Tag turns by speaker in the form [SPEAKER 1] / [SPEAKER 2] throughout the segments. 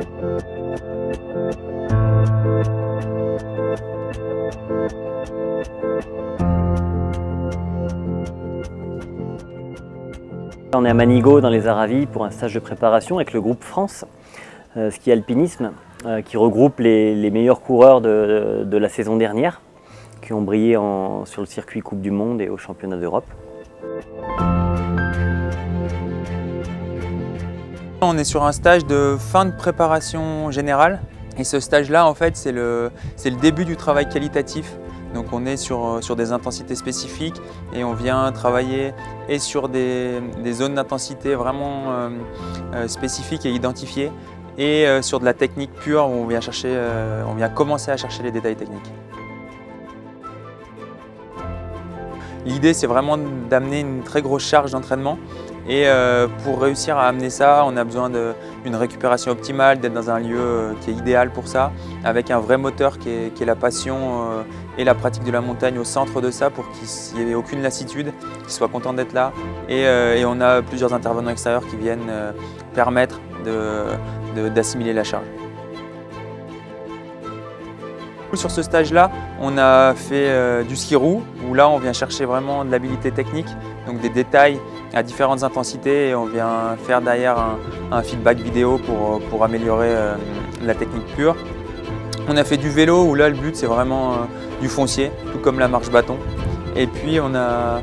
[SPEAKER 1] On est à Manigo dans les Aravis pour un stage de préparation avec le groupe France, euh, ski alpinisme, euh, qui regroupe les, meilleurs coureurs de, la saison dernière, qui ont brillé sur le circuit Coupe du Monde et au championnat d'Europe.
[SPEAKER 2] On est sur un stage de fin de préparation générale et ce stage-là, en fait, c'est le, début du travail qualitatif donc on est sur, sur, des intensités spécifiques et on vient travailler et sur des, zones d'intensité vraiment euh, euh, spécifiques et identifiées et euh, sur de la technique pure où on vient commencer à chercher les détails techniques. L'idée c'est vraiment d'amener une très grosse charge d'entraînement et pour réussir à amener ça, on a besoin d'une récupération optimale, d'être dans un lieu qui est idéal pour ça, avec un vrai moteur qui est, la passion et la pratique de la montagne au centre de ça pour qu'il n'y ait aucune lassitude, qu'ils soient contents d'être là. Euh, et, on a plusieurs intervenants extérieurs qui viennent euh, permettre d'assimiler la charge. Sur ce stage-là, on a fait euh, du ski roue, où là on vient chercher vraiment de l'habilité technique, donc des détails à différentes intensités et on vient faire derrière un, feedback vidéo pour, pour améliorer la technique pure. On a fait du vélo où là le but c'est vraiment euh, du foncier, tout comme la marche bâton. Et puis on a,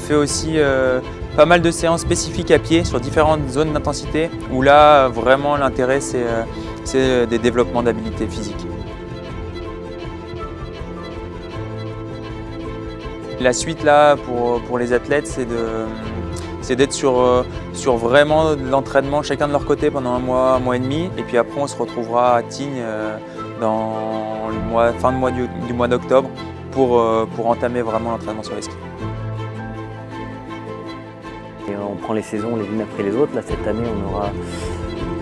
[SPEAKER 2] fait aussi euh, pas mal de séances spécifiques à pied sur différentes zones d'intensité où là vraiment l'intérêt c'est euh, des développements d'habilité physique. La suite là pour, les athlètes c'est d'être sur, sur vraiment l'entraînement chacun de leur côté pendant un mois, un mois et demi et puis après on se retrouvera à Tignes dans le mois, fin de mois du, mois d'octobre pour, euh, pour entamer vraiment l'entraînement sur les skis.
[SPEAKER 1] on prend les saisons les unes après les autres. Cette année, on aura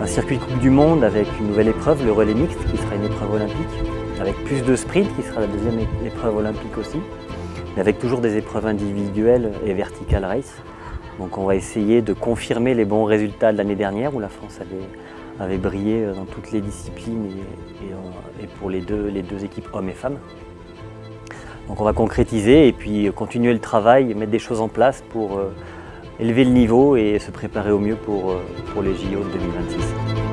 [SPEAKER 1] un circuit de Coupe du Monde avec une nouvelle épreuve, le relais mixte, qui sera une épreuve olympique, avec plus de sprint, qui sera la deuxième épreuve olympique aussi, avec toujours des épreuves individuelles et vertical race. Donc on va essayer de confirmer les bons résultats de l'année dernière où la France avait brillé euh, dans toutes les disciplines et, pour les deux, équipes hommes et femmes. Donc on va concrétiser et puis continuer le travail, mettre des choses en place pour euh, élever le niveau et se préparer au mieux pour, euh, pour les JO de 2026.